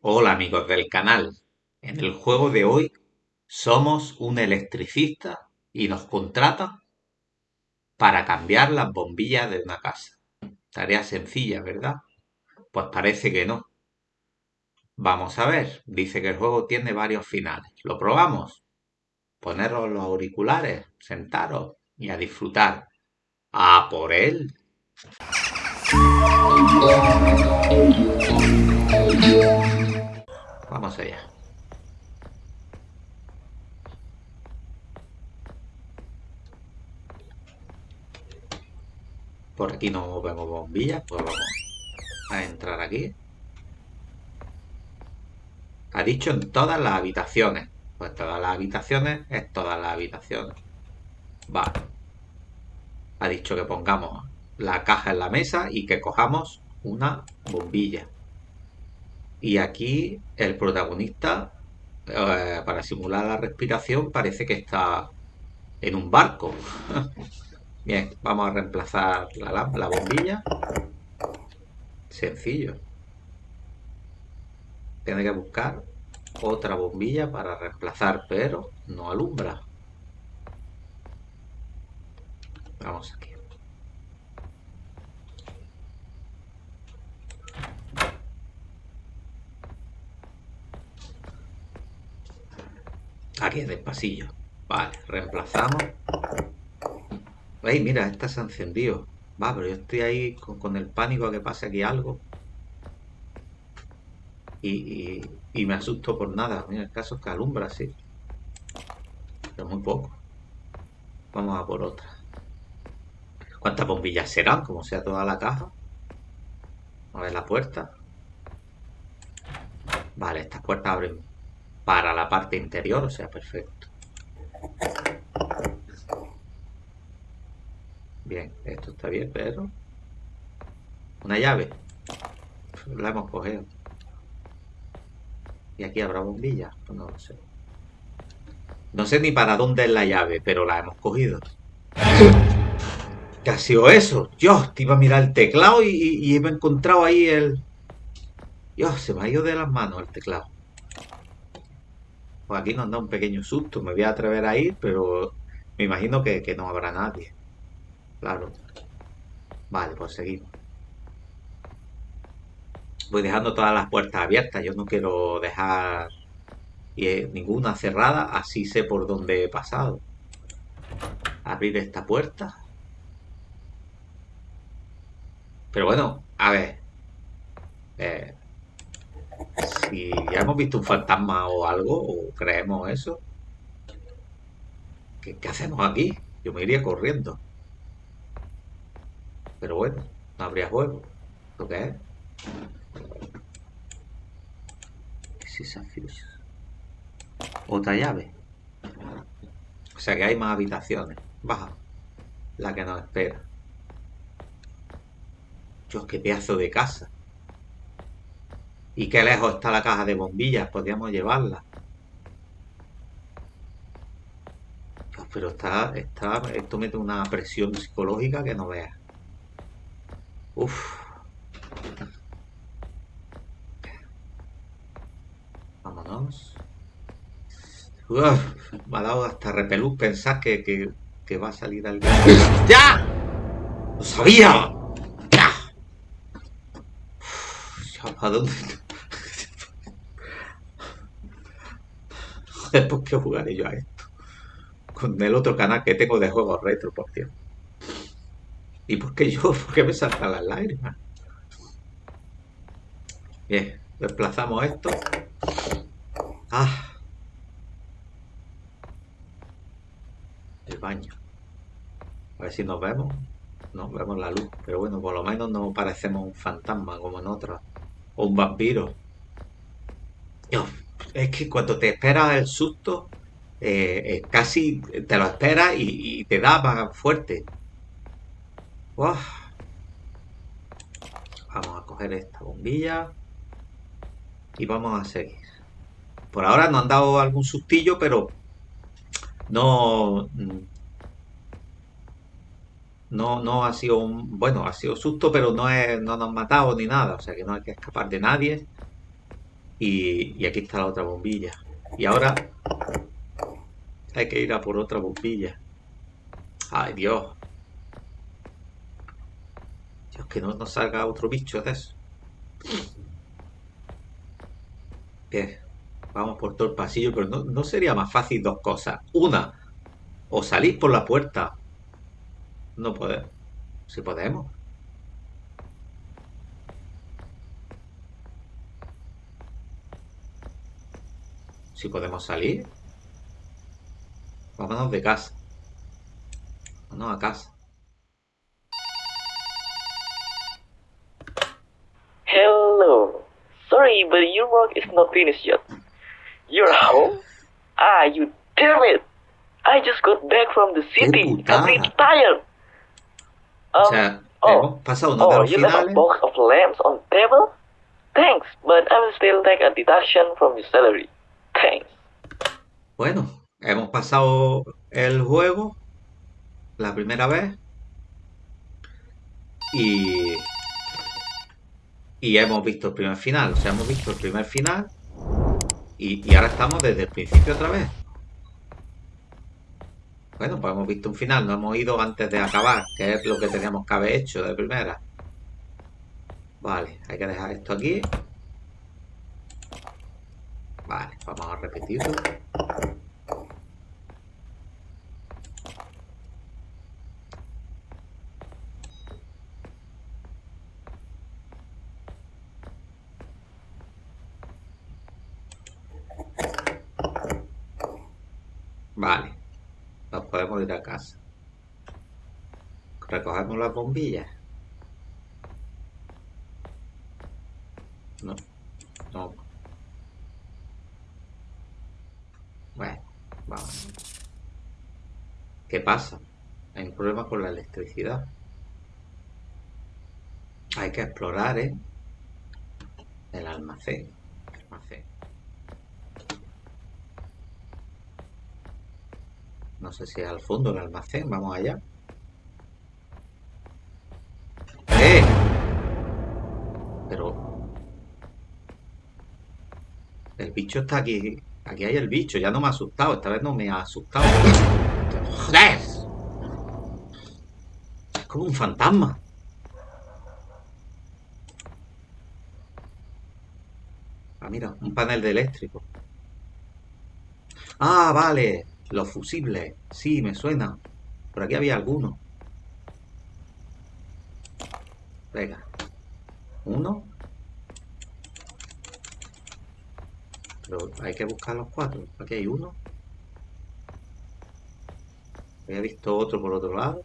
Hola amigos del canal. En el juego de hoy somos un electricista y nos contratan para cambiar las bombillas de una casa. Tarea sencilla, ¿verdad? Pues parece que no. Vamos a ver. Dice que el juego tiene varios finales. ¿Lo probamos? Poneros los auriculares, sentaros y a disfrutar. ¡A por él! Por aquí no vemos bombillas, pues vamos a entrar aquí. Ha dicho en todas las habitaciones. Pues todas las habitaciones es todas las habitaciones. Vale. Ha dicho que pongamos la caja en la mesa y que cojamos una bombilla. Y aquí el protagonista, eh, para simular la respiración, parece que está en un barco. Bien, vamos a reemplazar la, la bombilla. Sencillo. Tiene que buscar otra bombilla para reemplazar, pero no alumbra. Vamos aquí. Aquí en el pasillo. Vale, reemplazamos. Ay, mira, esta se ha encendido. Va, pero yo estoy ahí con, el pánico a que pase aquí algo. Y, me asusto por nada. Mira, el caso es que alumbra, sí. Pero muy poco. Vamos a por otra. ¿Cuántas bombillas serán? Como sea toda la caja. A ver la puerta. Vale, estas puertas abren para la parte interior, o sea, perfecto. Bien, esto está bien, pero... Una llave. La hemos cogido. ¿Y aquí habrá bombilla? Pues no lo sé. No sé ni para dónde es la llave, pero la hemos cogido. ¿Qué ha sido eso? Dios, te iba a mirar el teclado y, y, he encontrado ahí el... Dios, se me ha ido de las manos el teclado. Pues aquí nos da un pequeño susto. Me voy a atrever a ir, pero me imagino que, no habrá nadie. Claro. Vale, pues seguimos. Voy dejando todas las puertas abiertas. Yo no quiero dejar ninguna cerrada. Así sé por dónde he pasado. Abrir esta puerta. Pero bueno, a ver. Eh, si ya hemos visto un fantasma o algo, o creemos eso, ¿qué, hacemos aquí? Yo me iría corriendo. Pero bueno, no habría juego. ¿Lo que es? Otra llave. O sea que hay más habitaciones. Baja. La que nos espera. Dios, qué pedazo de casa. ¿Y qué lejos está la caja de bombillas? Podríamos llevarla. Pues, pero está, está, esto mete una presión psicológica que no veas. Uf. Vámonos. me ha dado hasta repelús pensar que, que, va a salir alguien. ¡Ya! ¡Lo sabía! ¡Ya! ¿A dónde? ¿Por qué jugaré yo a esto? Con el otro canal que tengo de juegos retro, por cierto. ¿Y por qué yo? ¿Por qué me saltan las lágrimas? Bien, desplazamos esto. Ah. El baño. A ver si nos vemos. No, vemos la luz. Pero bueno, por lo menos no parecemos un fantasma como en otras. O un vampiro. Dios, es que cuando te esperas el susto, eh, eh, casi te lo esperas y, te da más fuerte. Vamos a coger esta bombilla y vamos a seguir. Por ahora nos han dado algún sustillo, pero no, no, no ha sido un, bueno, ha sido susto, pero no, es, no nos han matado ni nada, o sea que no hay que escapar de nadie. Y, y aquí está la otra bombilla. Y ahora hay que ir a por otra bombilla. Ay, Dios. Dios, que no nos salga otro bicho de eso. Bien. Vamos por todo el pasillo, pero no, no sería más fácil dos cosas. Una, o salís por la puerta. No podemos. Si podemos. Si podemos salir. Vámonos de casa. Vámonos a casa. Hello. Sorry, but your work is not finished yet. You're home? Ah, you damn it! I just got back from the city. I'm tired. O Um, sea, oh, hemos pasado oh, you left a box of lamps on table? Thanks, but I will still take a deduction from your salary. Bueno, hemos pasado el juego la primera vez y, y hemos visto el primer final. O sea, hemos visto el primer final y, y ahora estamos desde el principio otra vez. Bueno, pues hemos visto un final, no hemos ido antes de acabar, que es lo que teníamos que haber hecho de primera. Vale, hay que dejar esto aquí. Vale, vamos a repetirlo. Vale, nos podemos ir a casa. Recogemos las bombillas. No, no. Bueno, vamos. ¿Qué pasa? Hay un problema con la electricidad. Hay que explorar, ¿eh? El almacén. almacén. No sé si al fondo del almacén. Vamos allá. ¡Eh! Pero... El bicho está aquí. Aquí hay el bicho. Ya no me ha asustado. Esta vez no me ha asustado. ¡Joder! Es como un fantasma. Ah, mira, un panel de eléctrico. Ah, vale. Los fusibles. Sí, me suena. Por aquí había alguno. Venga. Uno. Pero hay que buscar los cuatro. Aquí hay uno. Había visto otro por otro lado.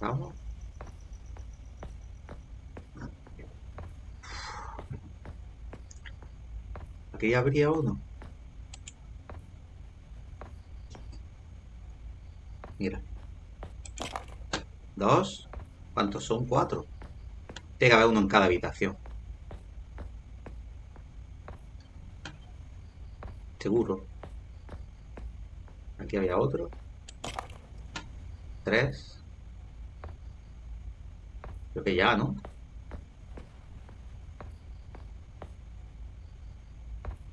Vamos. Aquí habría uno. Mira. Dos. ¿Cuántos son? Cuatro. Tiene que haber uno en cada habitación. Seguro. Aquí había otro. Tres. Creo que ya, ¿no?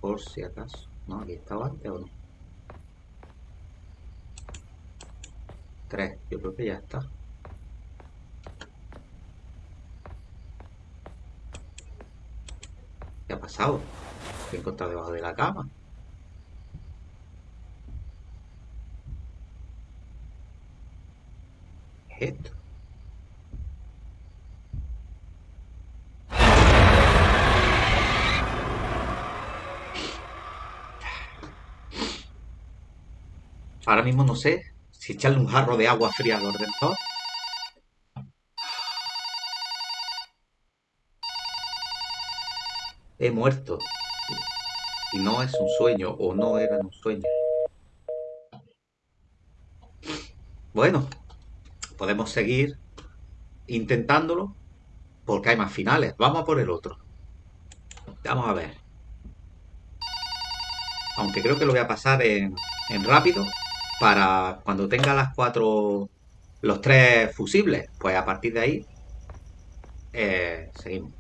Por si acaso. No, aquí estaba antes o no. Tres. Yo creo que ya está. ¿Qué ha pasado? ¿Qué he encontrado debajo de la cama? ¿Qué es esto? Ahora mismo no sé si echarle un jarro de agua fría al ordenador. He muerto. Y no es un sueño o no era un sueño. Bueno, podemos seguir intentándolo porque hay más finales. Vamos a por el otro. Vamos a ver. Aunque creo que lo voy a pasar en, en rápido para cuando tenga las cuatro, los tres fusibles, pues a partir de ahí eh, seguimos.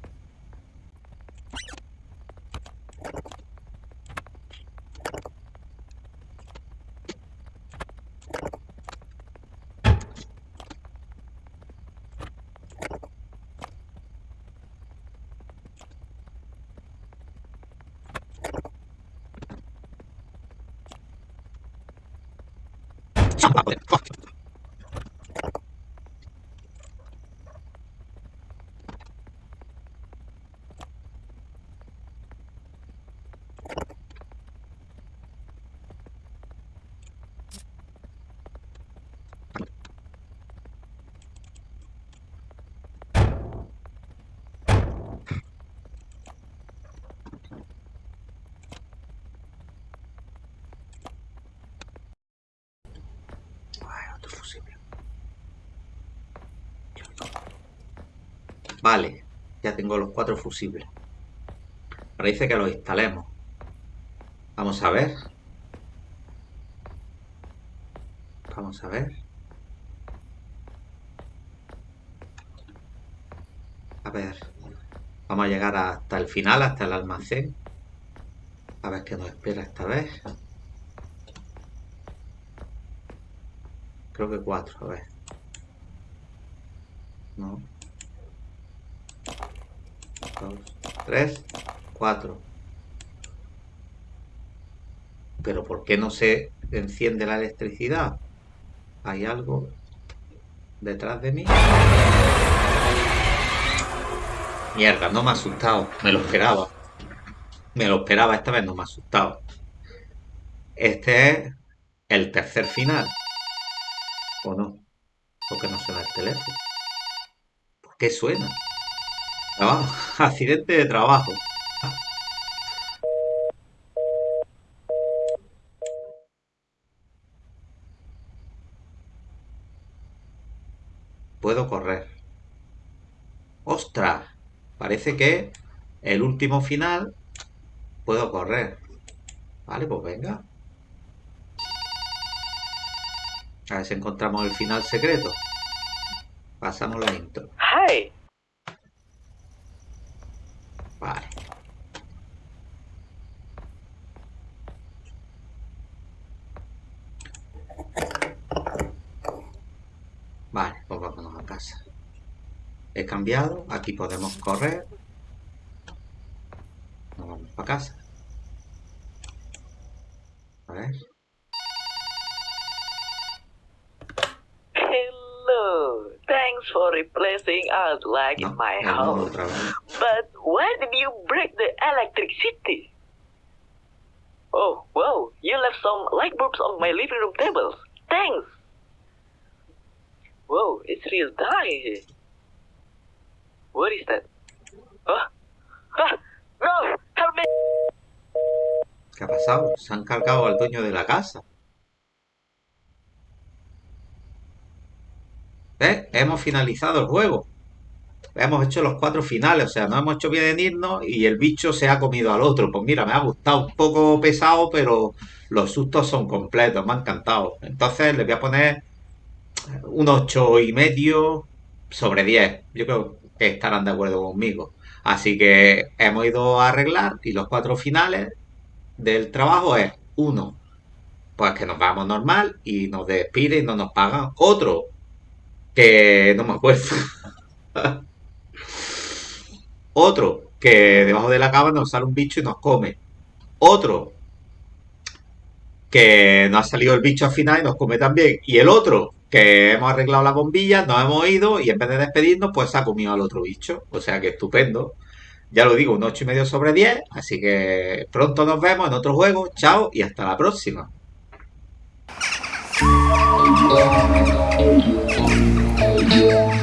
Vale, ya tengo los cuatro fusibles. Parece que los instalemos. Vamos a ver. Vamos a ver. A ver. Vamos a llegar hasta el final, hasta el almacén. A ver qué nos espera esta vez. Creo que cuatro, a ver. No. Dos, tres, cuatro. Pero ¿por qué no se enciende la electricidad? ¿Hay algo detrás de mí? Mierda, no me ha asustado. Me lo esperaba. Me lo esperaba, esta vez no me ha asustado. Este es el tercer final. ¿O no? ¿Por qué no suena el teléfono? ¿Por qué suena? Trabajo. Accidente de trabajo. Puedo correr. ¡Ostras! Parece que el último final puedo correr. Vale, pues venga. A ver si encontramos el final secreto. Pasamos la intro. Hi. Vale. Vale, pues vámonos a casa. He cambiado. Aquí podemos correr. Nos vamos para casa. Replacing us like No, in my modo house. vez. But why did you break the electricity? Oh, wow, you left some light bulbs on my living room tables. Thanks. Whoa, it's real in here. What is that? Huh? Ah, no! Help me! ¿Qué ha pasado? Se han cargado al dueño de la casa. ¿Ves? Hemos finalizado el juego. Hemos hecho los cuatro finales, o sea, no hemos hecho bien en irnos y el bicho se ha comido al otro. Pues mira, me ha gustado un poco pesado, pero los sustos son completos, me ha encantado. Entonces le voy a poner un ocho y medio sobre 10. Yo creo que estarán de acuerdo conmigo. Así que hemos ido a arreglar y los cuatro finales del trabajo es uno, pues que nos vamos normal y nos despiden y no nos pagan. Otro, que no me acuerdo. Otro, que debajo de la cama nos sale un bicho y nos come. Otro, que nos ha salido el bicho al final y nos come también. Y el otro, que hemos arreglado la bombilla, nos hemos ido y en vez de despedirnos, pues ha comido al otro bicho. O sea que estupendo. Ya lo digo, un 8 y medio sobre 10. Así que pronto nos vemos en otro juego. Chao y hasta la próxima. Yeah.